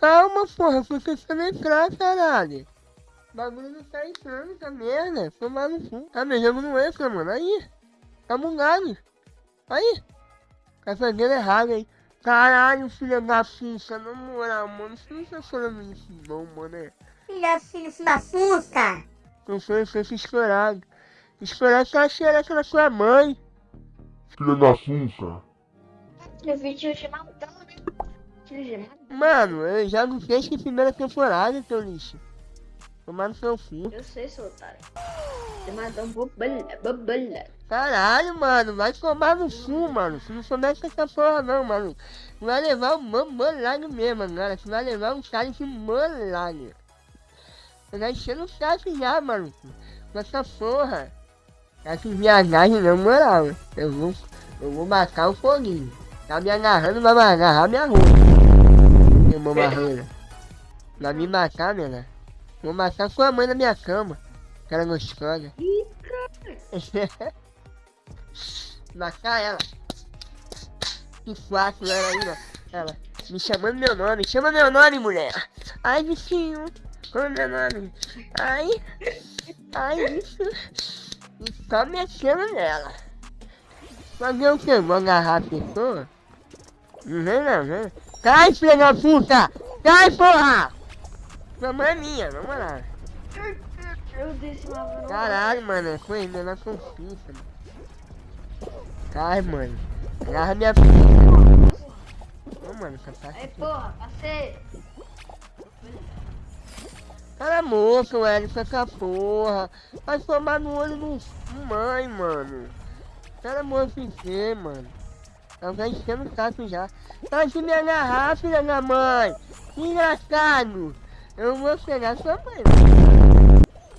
Calma, porra, porque você não entrar, caralho. O bagulho não tá entrando, tá merda. Tomar no cu. Tá, meu jogo não entra, mano. Aí. Tá bugado. Aí. Tá fazendo errado aí. Caralho, filho da puta, na moral, mano. Você não tá falando isso não, mano. É. Filha, filho da puta. Não foi, foi estourado. Estourado tá xereca da sua mãe. Filha da puta. Eu vi? Tio gemado. Mano, eu já não fez que primeira temporada, teu lixo. Tomar no seu cu. Eu sei, seu otário. Você matou um. Caralho, mano, vai tomar no cu, mano. Se não souber essa porra não, mano. Tu vai levar um mamolado mesmo, agora. Tu vai levar um cara de molado. Tu vai encher no saco já, mano. Com essa porra. Essas viagens não, moral. Eu vou, eu vou marcar o foguinho. Tá me agarrando, vai agarrar minha roupa. Meu barreira. Vai me matar, menina. Vou matar sua mãe na minha cama. Cara gostosa. Ih, cara. matar ela. Que fácil ela aí, ó. Ela me chamando meu nome. Chama meu nome, mulher. Ai, bichinho. Qual é meu nome? Ai. Ai, isso. E só mexendo nela. Fazer o que? Vou agarrar a pessoa? Não vem não, vem. Cai, filha da puta! Cai, porra! Sua mãe é minha, vamos lá. Eu disse lá, Caralho, mano, foi ainda na confiança, mano. Cai, mano. Agarra minha filha. Ô, mano, essa parte Aí, porra, passei. Cara moço, velho, com essa porra. Vai tomar no olho do do mãe, mano. Cara moço em você, mano. Tá já enchendo o saco já. Tá agarrar, filha da mãe. Que engraçado. Eu vou pegar sua mãe.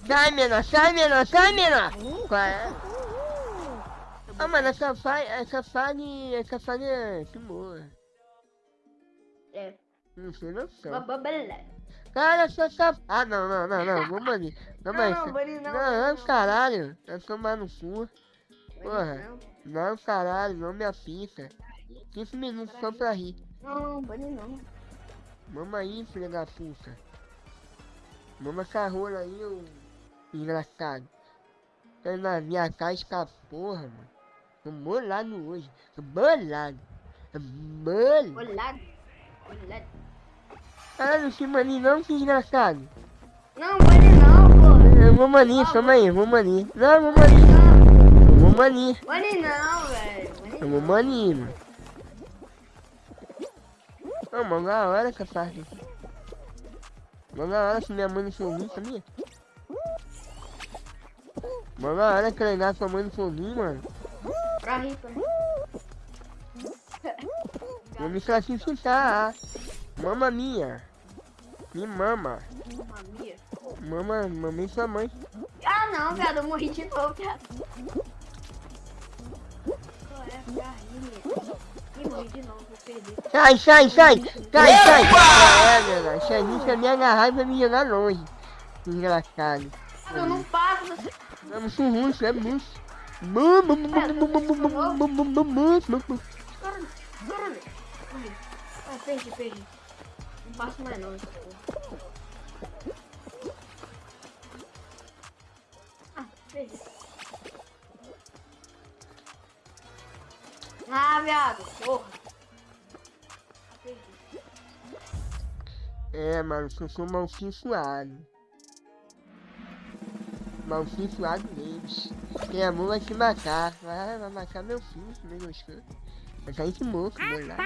Sai, menor, sai, menor, sai, menor. Qual é? Ah, mano, essa fase, essa fase, essa fase é que boa. É, Não sei noção. bobalha. Cara, só saf... Ah, não, não, não, não. Calma aí. Não, cê- Bani, não, Não, não, não. caralho. Vai tomar no cu. Porra. Não, caralho, não me apita. 15 minutos só pra rir. Não, Bani não. Mama aí, filha da puta. Mama essa rola aí, ô engraçado. Tá na minha casa com a porra, mano. Tô bolado hoje. Tô bolado. Tô bolado. Olhado. Olhado. Caralho, esse maninho não, que desgraçado. Não, Bani não, pô. Eu vou maninho, calma aí, vou maninho. Não, vou maninho. Não, Eu vou maninho. Bani não, velho. Bani Eu vou maninho, mano. Ô, mano, da hora essa parte aqui. Mano, da hora que minha mãe não sorriu, sabia? Mano, da hora que legal sua mãe não sorriu, mano. Pra rir, pra rir. Vou me classificar. Mama minha. Me mama. Mamia. Mama, mamãe sua mãe. Ah, não, viado. Eu morri de novo, viado. Sai, sai, sai! Sai, sai! É, meu irmão, se a gente me agarrar, vai me jogar longe. Engraçado. Eu não passo. É muito ruim, isso é muito... Perdi, perdi. Não passo mais não, viado. Porra. É, mano, eu sou malcinho suado. Malcinho suado deles. Quem amor vai se matar. Vai matar meu filho, se né, não gostou. Vai sair esse moço, meu lá.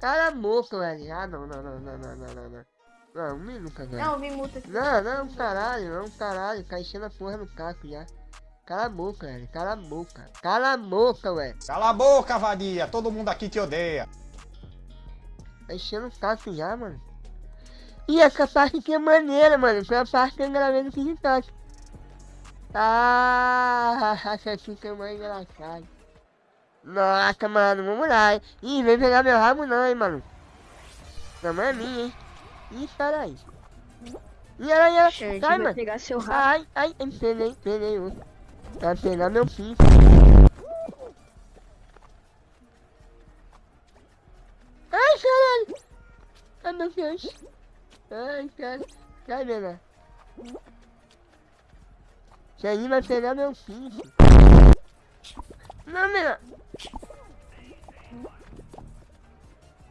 Cara, moço, velho. Ah, não, não, não, não, não, não, não. não. Não, nunca, velho. Não, vi multa. Não, não, caralho, não, caralho. Tá enchendo a porra no caco já. Cala a boca, velho. Cala a boca. Cala a boca, velho. Cala a boca, vadia. Todo mundo aqui te odeia. Tá enchendo o saco já, mano. E essa parte aqui é maneira, mano. Foi a parte que eu gravei no TikTok. Ah, essa aqui é mais engraçada. Nossa, mano, vamos lá. hein. Ih, vem pegar meu rabo não, hein, mano. Não é minha, hein. Ih, sai aí. Ih, aranha, Gente, sai, vai mano. pegar seu rabo. Ai, ai, peguei, peguei outro. Vai pegar meu filho. Ai, caralho. Ai meu Deus. Ai, cara. Sai, menina. Isso aí vai pegar meu filho. Não, menina.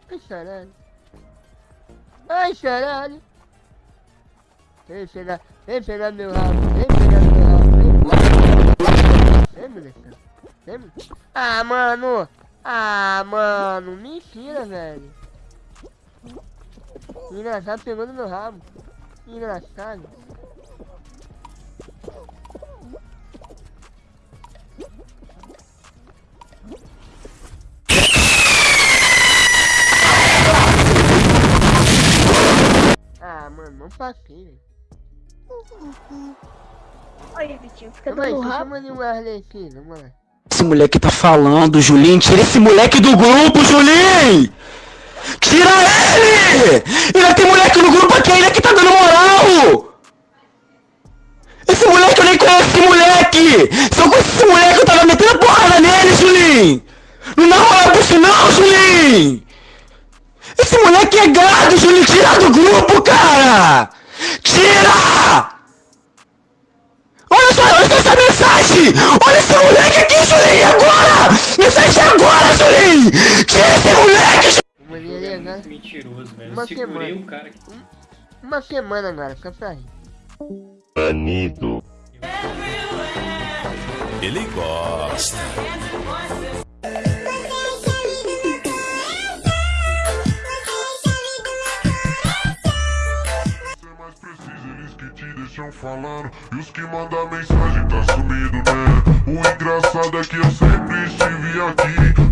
Ai, caralho. Ai, caralho. Vem pegar, vem pegar meu rabo, vem Ah, mano. Ah, mano. Mentira, velho. Engraçado pegou no meu rabo. Engraçado. Ah, mano, não passei, velho. Olha, Vitinho, fica Calma aí, dando rabo. mandar um Arley aqui, vamos lá. Esse moleque tá falando, Julinho. Tira esse moleque do grupo, Julinho! Tira ele! Ainda tem moleque no grupo aqui ainda que tá dando moral! Esse moleque eu nem conheço esse moleque! Se eu conheço esse moleque eu tava metendo porrada nele, Julinho! Não dá moral pra isso não, Julinho! Esse moleque é gado, Julinho! Tira do grupo, cara! Tira! Olha só, olha só essa mensagem! Olha esse moleque aqui, Julinho, agora! Mensagem agora, Julinho! Tira esse moleque, Julinho! Agora. Muito mentiroso, velho. Uma semana. cara aqui. Uma semana agora, só pra rir. Anido. Ele gosta. Falando E os que mandam mensagem tá sumido, né? O engraçado é que eu sempre estive aqui